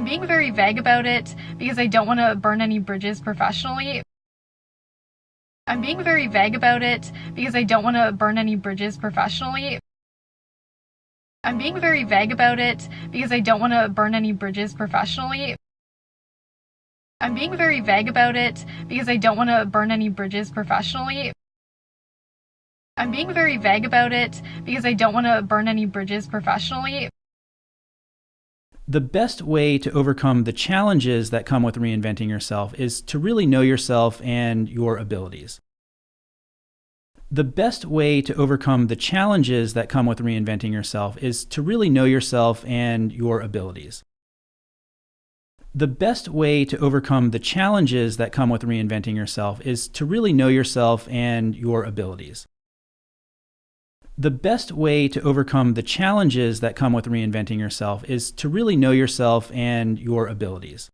I'm being very vague about it because I don't want to burn any bridges professionally. I'm being very vague about it because I don't want to burn any bridges professionally. I'm being very vague about it because I don't want to burn any bridges professionally. I'm being very vague about it because I don't want to burn any bridges professionally. I'm being very vague about it because I don't want to burn any bridges professionally. The best way to overcome the challenges that come with reinventing yourself is to really know yourself and your abilities. The best way to overcome the challenges that come with reinventing yourself is to really know yourself and your abilities. The best way to overcome the challenges that come with reinventing yourself is to really know yourself and your abilities. The best way to overcome the challenges that come with reinventing yourself is to really know yourself and your abilities.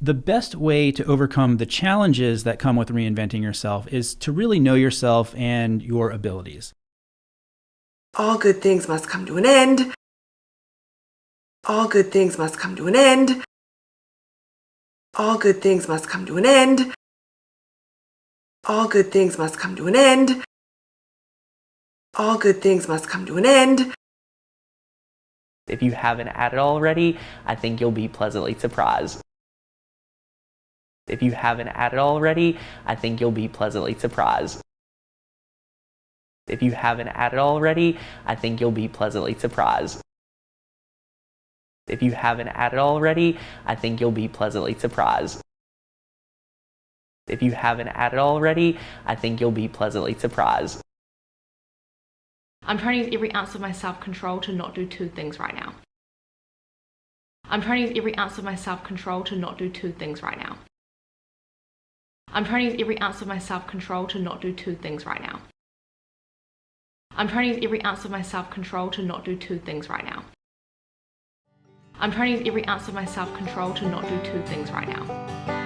The best way to overcome the challenges that come with reinventing yourself is to really know yourself and your abilities. All good things must come to an end. All good things must come to an end. All good things must come to an end. All good things must come to an end. All good things must come to an end. If you haven't added already, I think you'll be pleasantly surprised. If you haven't added already, I think you'll be pleasantly surprised. If you haven't added already, I think you'll be pleasantly surprised. If you haven't added already, I think you'll be pleasantly surprised. If you haven't added already, I think you'll be pleasantly surprised. I'm trying to use every ounce of my self-control to not do two things right now. I'm trying to use every ounce of my self-control to not do two things right now. I'm trying to use every ounce of my self-control to not do two things right now. I'm trying to use every ounce of my self-control to not do two things right now. I'm trying to use every ounce of my self-control to not do two things right now.